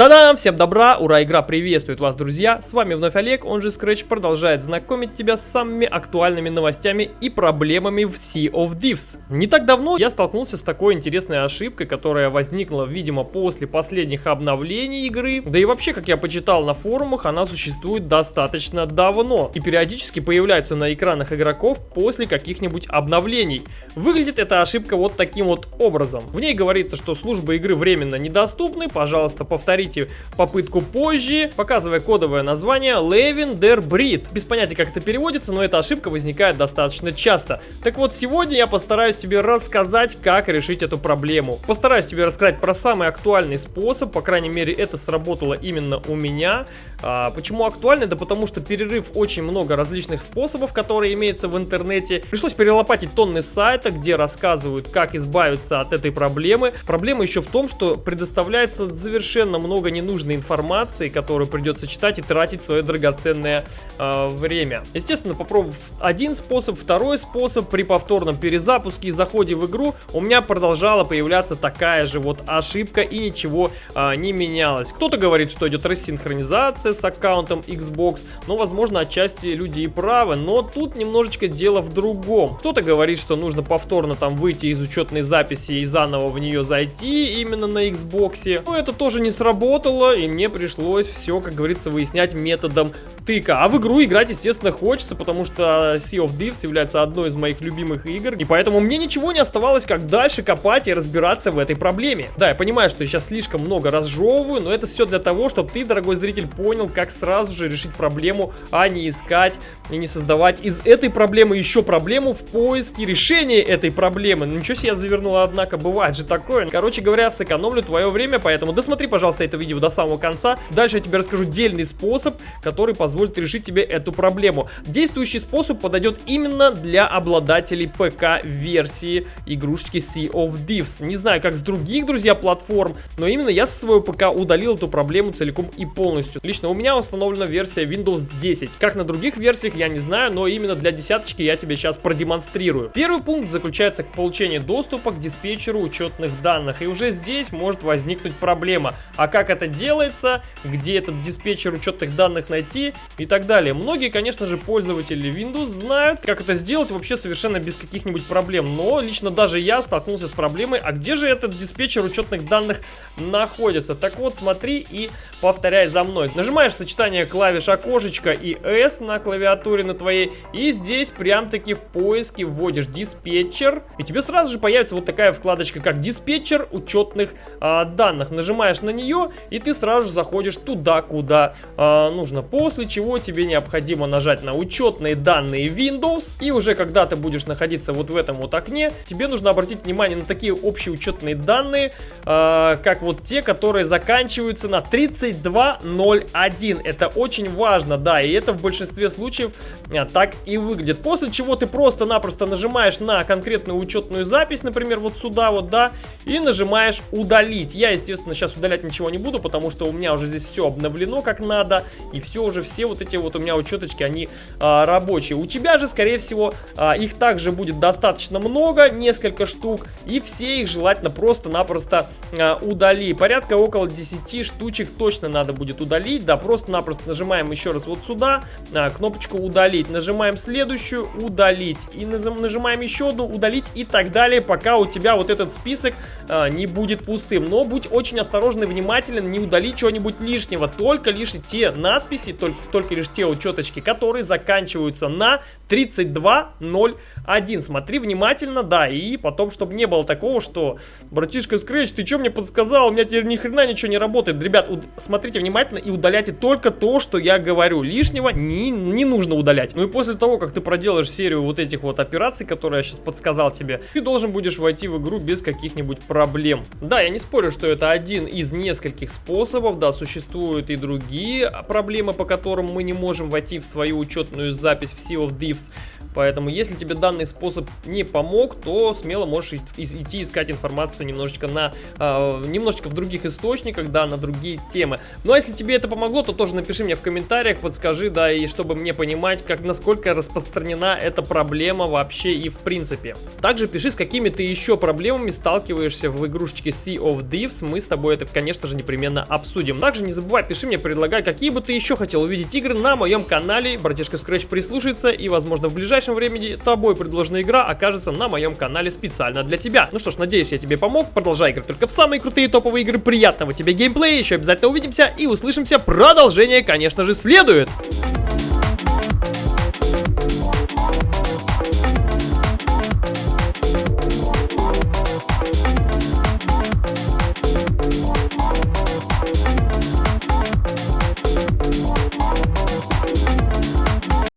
Та-дам! Всем добра! Ура! Игра приветствует вас, друзья! С вами вновь Олег, он же Scratch, продолжает знакомить тебя с самыми актуальными новостями и проблемами в Sea of Thieves. Не так давно я столкнулся с такой интересной ошибкой, которая возникла, видимо, после последних обновлений игры. Да и вообще, как я почитал на форумах, она существует достаточно давно и периодически появляется на экранах игроков после каких-нибудь обновлений. Выглядит эта ошибка вот таким вот образом. В ней говорится, что службы игры временно недоступны, пожалуйста, повторите повторите попытку позже, показывая кодовое название Lavender Breed. Без понятия, как это переводится, но эта ошибка возникает достаточно часто. Так вот, сегодня я постараюсь тебе рассказать, как решить эту проблему. Постараюсь тебе рассказать про самый актуальный способ, по крайней мере, это сработало именно у меня. А, почему актуальный? Да потому что перерыв очень много различных способов, которые имеются в интернете. Пришлось перелопатить тонны сайта, где рассказывают, как избавиться от этой проблемы. Проблема еще в том, что предоставляется совершенно много много ненужной информации, которую придется читать и тратить свое драгоценное э, время. Естественно, попробовав один способ, второй способ, при повторном перезапуске и заходе в игру у меня продолжала появляться такая же вот ошибка и ничего э, не менялось. Кто-то говорит, что идет рассинхронизация с аккаунтом Xbox, но возможно отчасти люди и правы, но тут немножечко дело в другом. Кто-то говорит, что нужно повторно там выйти из учетной записи и заново в нее зайти именно на Xbox, но это тоже не сработало сработало, и мне пришлось все, как говорится, выяснять методом тыка. А в игру играть, естественно, хочется, потому что Sea of Thieves является одной из моих любимых игр, и поэтому мне ничего не оставалось, как дальше копать и разбираться в этой проблеме. Да, я понимаю, что я сейчас слишком много разжевываю, но это все для того, чтобы ты, дорогой зритель, понял, как сразу же решить проблему, а не искать и не создавать из этой проблемы еще проблему в поиске решения этой проблемы. Ну, ничего себе я завернула, однако, бывает же такое. Короче говоря, сэкономлю твое время, поэтому досмотри, пожалуйста, это видео до самого конца. Дальше я тебе расскажу дельный способ, который позволит решить тебе эту проблему. Действующий способ подойдет именно для обладателей ПК-версии игрушечки Sea of Thieves. Не знаю, как с других, друзья, платформ, но именно я со своего ПК удалил эту проблему целиком и полностью. Лично у меня установлена версия Windows 10. Как на других версиях, я не знаю, но именно для десяточки я тебе сейчас продемонстрирую. Первый пункт заключается к получению доступа к диспетчеру учетных данных. И уже здесь может возникнуть проблема. А как это делается, где этот диспетчер учетных данных найти и так далее. Многие, конечно же, пользователи Windows знают, как это сделать вообще совершенно без каких-нибудь проблем. Но лично даже я столкнулся с проблемой, а где же этот диспетчер учетных данных находится? Так вот, смотри и повторяй за мной. Нажимаешь сочетание клавиш окошечко и S на клавиатуре на твоей. И здесь прям-таки в поиске вводишь диспетчер. И тебе сразу же появится вот такая вкладочка, как диспетчер учетных а, данных. Нажимаешь на нее, и ты сразу же заходишь туда, куда а, нужно. После чего тебе необходимо нажать на учетные данные Windows. И уже когда ты будешь находиться вот в этом вот окне, тебе нужно обратить внимание на такие общие учетные данные, а, как вот те, которые заканчиваются на 3201. Это очень важно, да, и это в большинстве случаев а, так и выглядит. После чего ты просто-напросто нажимаешь на конкретную учетную запись, например, вот сюда вот, да, и нажимаешь удалить. Я, естественно, сейчас удалять ничего не буду, потому что у меня уже здесь все обновлено как надо, и все уже, все вот эти вот у меня учеточки, они а, рабочие. У тебя же, скорее всего, а, их также будет достаточно много, несколько штук, и все их желательно просто-напросто а, удали. Порядка около 10 штучек точно надо будет удалить, да, просто-напросто нажимаем еще раз вот сюда, а, кнопочку удалить. Нажимаем следующую, удалить. И нажимаем еще одну, удалить и так далее, пока у тебя вот этот список а, не будет пустым. Но будь очень осторожный, внимателен, не удали чего-нибудь лишнего. Только лишь те надписи, только, только лишь те учеточки, которые заканчиваются на 3201. Смотри внимательно, да, и потом, чтобы не было такого, что, братишка Scratch, ты что мне подсказал? У меня теперь ни хрена ничего не работает. Ребят, смотрите внимательно и удаляйте только то, что я говорю. Лишнего не, не нужно удалять. Ну и после того, как ты проделаешь серию вот этих вот операций, которые я сейчас подсказал тебе, ты должен будешь войти в игру без каких-нибудь проблем. Да, я не спорю, что это один из нескольких способов, да, существуют и другие проблемы, по которым мы не можем войти в свою учетную запись в Sea of Thieves. Поэтому, если тебе данный способ не помог, то смело можешь идти искать информацию немножечко на э, немножечко в других источниках, да, на другие темы. Ну а если тебе это помогло, то тоже напиши мне в комментариях, подскажи, да, и чтобы мне понимать, как насколько распространена эта проблема вообще и в принципе. Также пиши, с какими ты еще проблемами сталкиваешься в игрушечке Sea of Thieves. Мы с тобой это, конечно же, непременно обсудим. Также не забывай, пиши мне, предлагай, какие бы ты еще хотел увидеть игры на моем канале. Братишка Scratch прислушается и, возможно, в ближайшем времени тобой предложенная игра окажется на моем канале специально для тебя. Ну что ж, надеюсь, я тебе помог. Продолжай играть только в самые крутые топовые игры. Приятного тебе геймплея. Еще обязательно увидимся и услышимся. Продолжение, конечно же, следует.